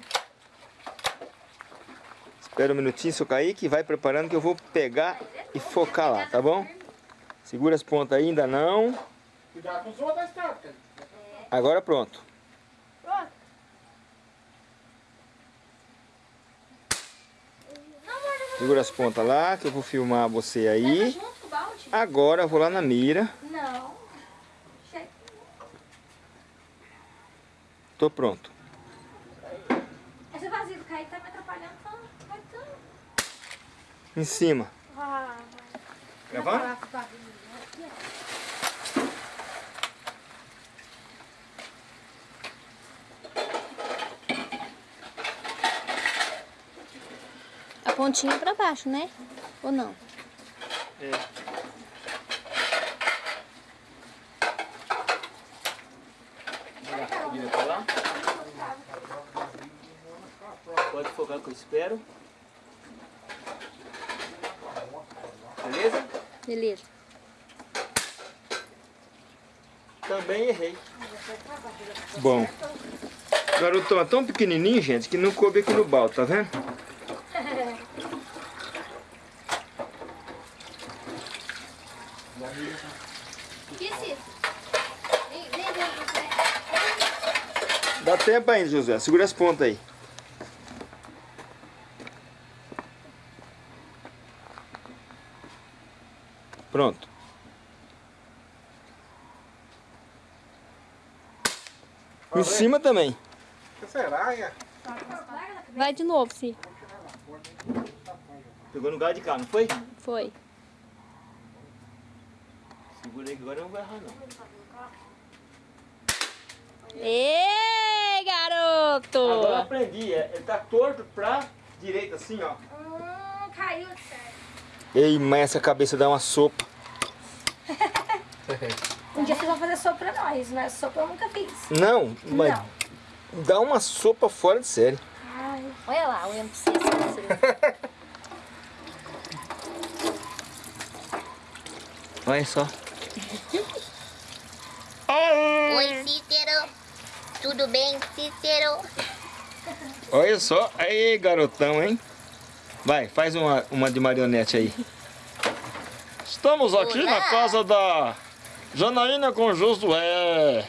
Espera um minutinho, seu Kaique, vai preparando que eu vou pegar e focar lá, tá bom? Segura as pontas aí, ainda não. Cuidado com os outros da cara. Agora pronto. Pronto. Segura as pontas lá, que eu vou filmar você aí. junto com o balde? Agora eu vou lá na mira. Não. Tô pronto. Esse vazio do Kaique tá me atrapalhando. Vai tanto. Em cima. Ah, Gravando? Pontinha pra baixo, né? Ou não? É. Pode focar que eu espero. Beleza? Beleza. Também errei. Bom. Garotão é tão pequenininho, gente, que não coube aqui no balde, tá vendo? Que isso? Vem, vem, vem, vem. Dá tempo ainda, José. Segura as pontas aí. Pronto. Em cima também. Será? Vai de novo, sim. Pegou no lugar de cá, não foi? Foi. Segura aí que agora eu não vou errar não. Ei, garoto! Agora eu aprendi. é- Ele tá torto pra direita assim, ó. Hum, caiu de sério. Ei, mas essa cabeça dá uma sopa. Um dia vocês vão fazer sopa pra nós, né? Sopa eu nunca fiz. Não, mas Não. dá uma sopa fora de série. Ai, Olha lá, olhando pra você. Olha só. Oi, Cícero. Tudo bem, Cícero? Olha só. Aí, garotão, hein? Vai, faz uma, uma de marionete aí. Estamos aqui na Olá. casa da Janaína com Josué.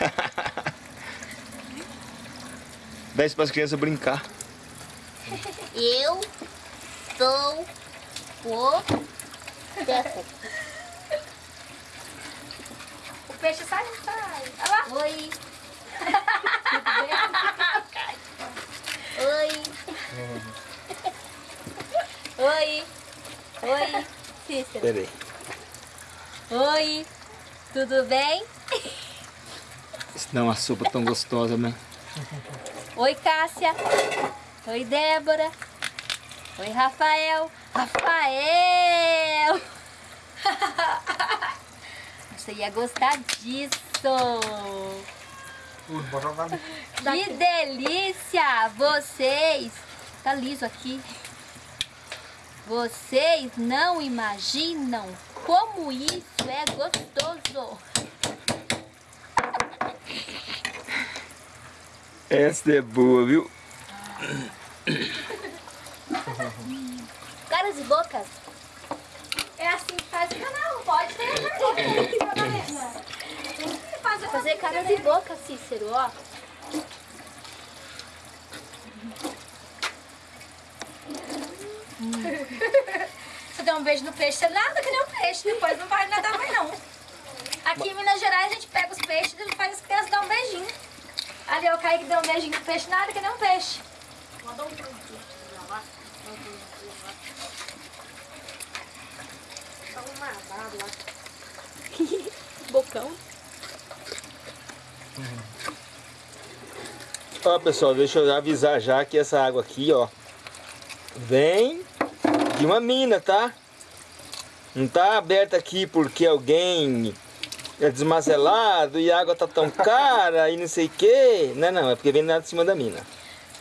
Dá isso para as crianças brincar. Eu sou o Stefan. o peixe sai, sai. Olha lá. Oi. Oi. Oi. Oi, Cícero. Oi. Tudo bem? Isso dá uma sopa tão gostosa, né? Oi, Cássia. Oi, Débora. Oi, Rafael. Rafael! Você ia gostar disso. Que delícia! Vocês... Tá liso aqui. Vocês não imaginam como isso é gostoso. Essa é boa, viu? Caras e bocas. É assim que faz o canal, pode ter vergonha. Fazer Fazer caras e bocas, Cícero, ó. Você dá um beijo no peixe, você nada que nem um peixe, depois não vai nadar mais não. Aqui em Minas Gerais a gente pega os peixes e faz as crianças dar um beijinho. Ali o Kaique deu um beijinho no peixe, nada que nem um peixe. Mandou um pulo aqui. lá. Dá um pulo lá. Tá um nadado lá. Bocão. Ó, pessoal, deixa eu avisar já que essa água aqui, ó, vem de uma mina, tá? Não tá aberta aqui porque alguém é desmazelado e a água tá tão cara e não sei o que. Não, não, é porque vem lá de cima da mina.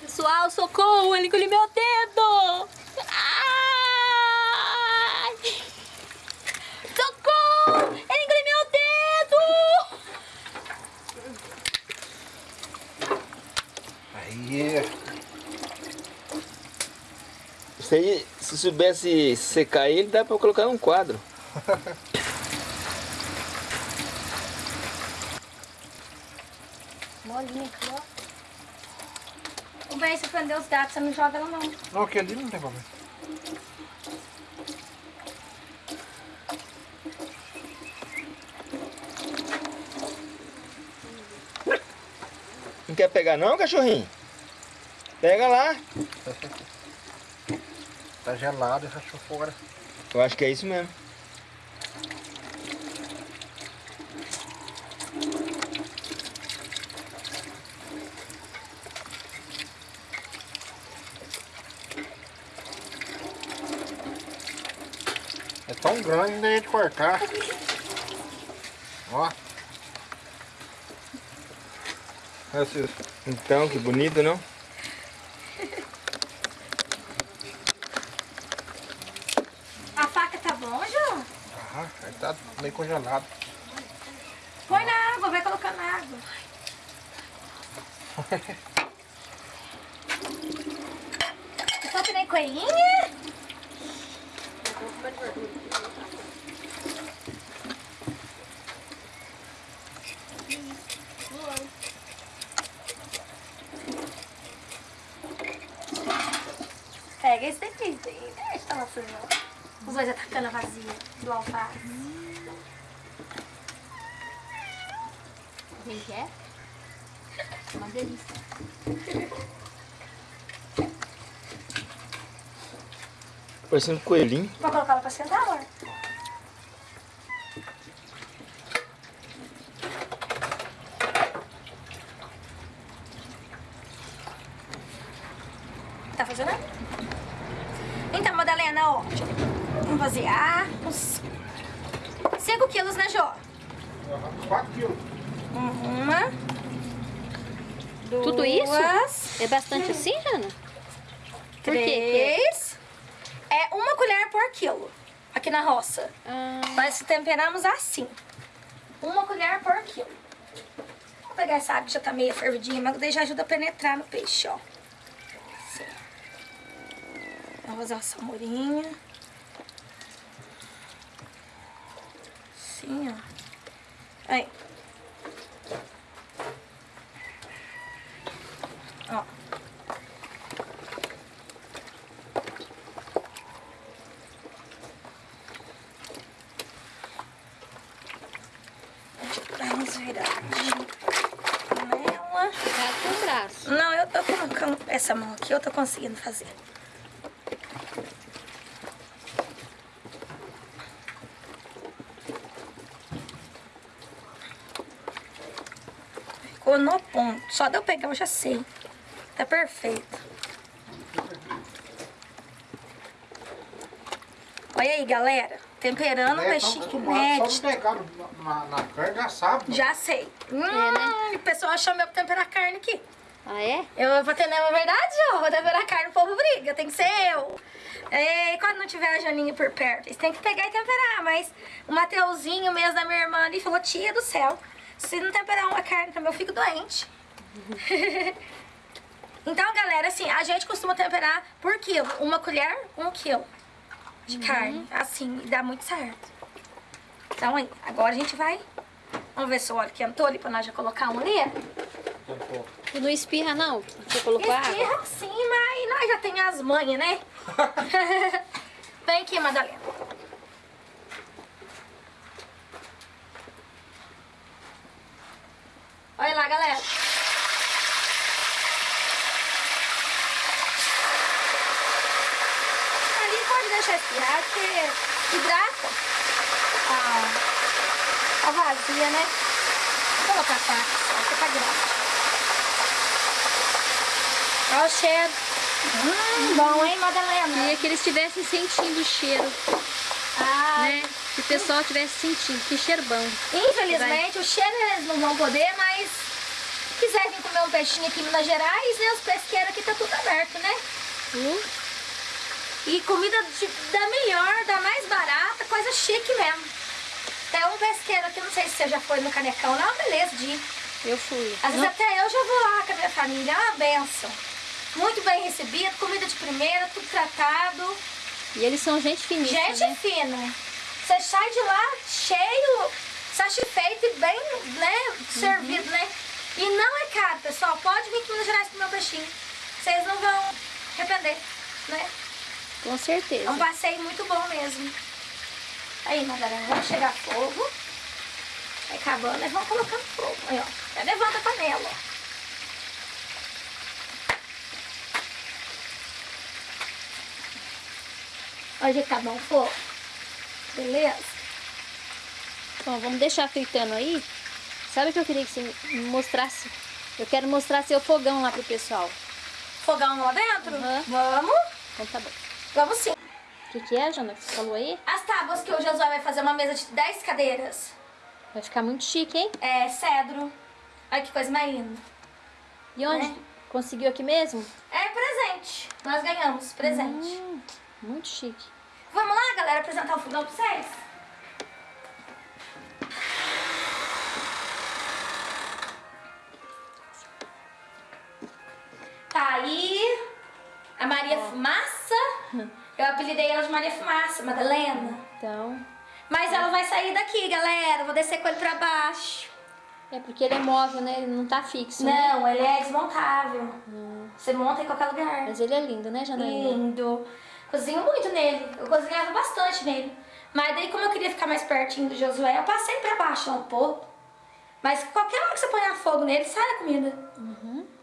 Pessoal, socorro, ele engoliu meu dedo. Ai! Socorro, ele engoliu meu dedo. Isso aí, se soubesse secar ele, dá pra colocar num quadro. Molinha aqui, ó. O bem, se prender os gatos, você não joga ela não. não, aqui ali não tem problema. Não quer pegar não, cachorrinho? Pega lá. Tá gelado e rachou fora. Eu acho que é isso mesmo. É tão grande nem a de cortar. Ó. Então, que bonito, não? A faca tá bom, João? Ah, aí meio congelado. Põe na água, vai colocando na água. Só que nem coelhinha? Pega esse daqui, deixa ela suja. Os dois atacando a vazia do alface. Quem que é? Uma delícia. Parecendo um coelhinho. Vou colocar ela pra sentar, amor. Tá funcionando? Então, Madalena, ó. Vamos vaziar. Uns 5 quilos, né, Jô? 4 quilos. Uma. Duas. Tudo isso? É bastante assim, Jana? Por quê? Três. É uma colher por quilo. Aqui na roça. Ah, Nós temperamos assim. Uma colher por quilo. Vou pegar essa água que já tá meio fervidinha, mas daí já ajuda a penetrar no peixe, ó. Assim. Vamos fazer uma samorinha. Assim, ó. Aí. Ó. Virar nela. tá com o braço. Não, eu, eu tô com essa mão aqui, eu tô conseguindo fazer. Ficou no ponto. Só de eu pegar eu já sei. Tá perfeito. Olha aí, galera. Temperando o É, acostumado, mete. Só de pegar na, na carne já sabe. né? Já sei. Hum, O pessoal chama eu pra temperar carne aqui. Ah, é? Eu vou ter, não é verdade, Jô? Vou temperar carne, o povo briga, tem que ser eu. E quando não tiver a Janinha por perto, eles têm que pegar e temperar. Mas o Mateuzinho mesmo da minha irmã ali falou, tia do céu, se não temperar uma carne também eu fico doente. Então, galera, assim, a gente costuma temperar por quilo. Uma colher, um quilo de Uhum. carne. Assim, e dá muito certo. Então, aí, agora a gente vai... Vamos ver se o óleo quentou ali pra nós já colocar um ali. Tu não espirra, não? Você colocou água? Espirra sim, mas nós já tem as manhas, né? Vem aqui, Madalena. Olha lá, galera. Ali pode deixar espirrar, porque hidrata a, a vazia, né? Vou colocar a faca, só, porque tá grande. Olha o cheiro. Hum, bom, hein, Madalena? Queria que eles estivessem sentindo o cheiro, Ah, né? Que o pessoal estivesse sentindo. Que cheiro bom. Infelizmente, o cheiro eles não vão poder, mas se quiser vir comer um peixinho aqui em Minas Gerais, né? Os pesqueiros aqui tá tudo aberto, né? Uh, E comida de- da melhor, da mais barata, coisa chique mesmo. Tem um pesqueiro aqui, não sei se você já foi no Canecão, não, beleza de ir. eu fui. Às vezes Não- até eu já vou lá com a minha família, é uma benção. Muito bem recebido, comida de primeira, tudo tratado. E eles são gente finíssima, Gente né? fina. Você sai de lá cheio, satisfeito e bem, né, servido, né? E não é caro, pessoal. Pode vir aqui em Minas Gerais comer um peixinho. Vocês não vão arrepender, né? Com É certeza. um passeio muito bom mesmo. Aí, Madalena, vamos chegar fogo. Vai acabando, e vamos colocando fogo. Aí, ó. Já levanta a panela, ó. Olha que tá bom o fogo. Beleza? Bom, vamos deixar fritando aí. Sabe o que eu queria que você me mostrasse? Eu quero mostrar seu fogão lá pro pessoal. Fogão lá dentro? Uhum. Vamos? Então tá bom. Vamos sim. O que, que é, Jana, que você falou aí? As tábuas que o Josué vai fazer uma mesa de 10 cadeiras. Vai ficar muito chique, hein? É cedro. Olha que coisa mais linda. E onde? Né? Conseguiu aqui mesmo? É presente. Nós ganhamos presente. Hum, muito chique. Vamos lá, galera, apresentar o fogão pra vocês? Tá aí a Maria Fumaça. Eu apelidei ela de Maria Fumaça, Madalena. Então, Mas ela vai sair daqui, galera. Vou descer com ele pra baixo. é porque ele é móvel, né? Ele não tá fixo, né? Não, ele é desmontável. Você monta em qualquer lugar. Mas ele é lindo, né, Janaína? Lindo. Cozinho muito nele. Eu cozinhava bastante nele. Mas daí, como eu queria ficar mais pertinho do Josué, eu passei pra baixo um pouco. Mas qualquer hora que você ponha fogo nele, sai a comida.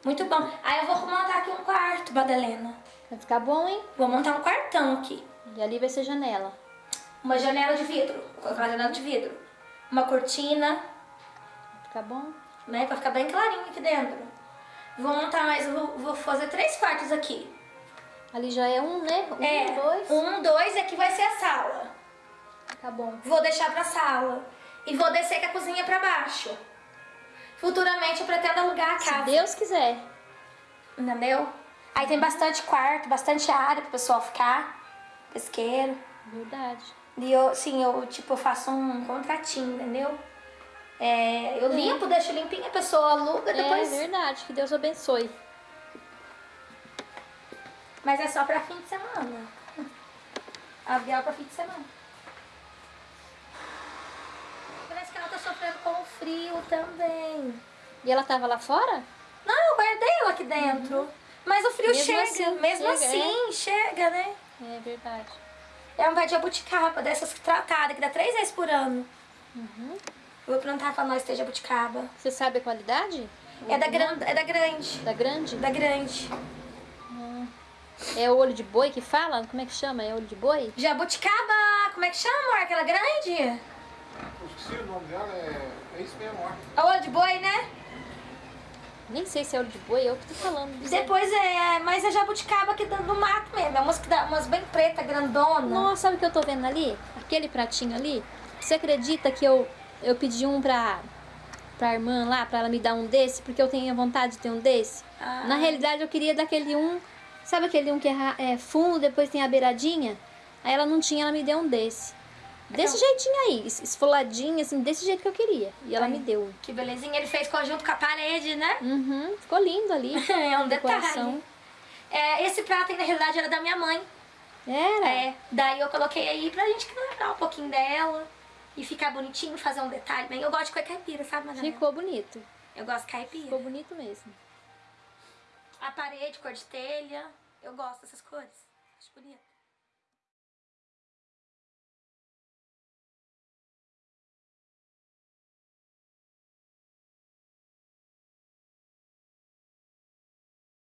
Muito bom. Aí eu vou montar aqui um quarto, Madalena. Vai ficar bom, hein? Vou montar um quartão aqui. E ali vai ser janela. Uma janela de vidro. Vou colocar uma janela de vidro. Uma cortina, Vai ficar bom? né? Pra ficar bem clarinho aqui dentro. Vou montar mais, vou, vou fazer três quartos aqui. Ali já é um, né? Um, é, dois. um, dois, e aqui vai ser a sala. Tá bom. Vou deixar pra sala. E vou descer com a cozinha pra baixo. Futuramente eu pretendo alugar a Se casa. Deus quiser. Entendeu? Aí tem bastante quarto, bastante área pro pessoal ficar. Pesqueiro. Verdade. E eu, sim, eu tipo, eu faço um contratinho, entendeu? É, eu limpo, deixo limpinho, a pessoa aluga, depois. É verdade. Que Deus abençoe. Mas é só pra fim de semana. Aluguel pra fim de semana. Parece que ela tá sofrendo com o frio também. E ela tava lá fora? Não, eu guardei ela aqui dentro. Mas o frio Mesmo chega, assim, mesmo chega, assim, chega, né? É verdade. É um pé de jabuticaba, dessas tratadas, que dá três vezes por ano. Uhum. Vou plantar pra nós ter jabuticaba. Você sabe a qualidade? É da, gran, é da grande. Da grande? Da grande. É o olho de boi que fala? Como é que chama? É olho de boi? Jabuticaba, como é que chama, amor? Aquela grande? Eu esqueci o nome dela, é, é isso mesmo, ó. É o olho de boi, né? Nem sei se é olho de boi, é eu que tô falando. aí. Depois é, mas é jabuticaba aqui do, do mato mesmo. É umas, que dá, umas bem preta, grandona. Nossa, sabe o que eu tô vendo ali? Aquele pratinho ali? Você acredita que eu, eu pedi um pra, pra irmã lá, pra ela me dar um desse, porque eu tenho vontade de ter um desse? Ah. Na realidade, eu queria daquele um, sabe aquele um que é, é fundo, depois tem a beiradinha? Aí ela não tinha, ela me deu um desse. Desse jeitinho aí, es- esfoladinho, assim, desse jeito que eu queria. E ela me deu. Que belezinha. Ele fez conjunto com a parede, né? Uhum, ficou lindo ali. É um detalhe. É, esse prato aí, na realidade, era da minha mãe. Era. É, daí eu coloquei aí pra gente lembrar um pouquinho dela. E ficar bonitinho, fazer um detalhe bem. Eu gosto de cor caipira, sabe, Madalena? Ficou bonito. Eu gosto de caipira. Ficou bonito mesmo. A parede, cor de telha. Eu gosto dessas cores. Acho bonito.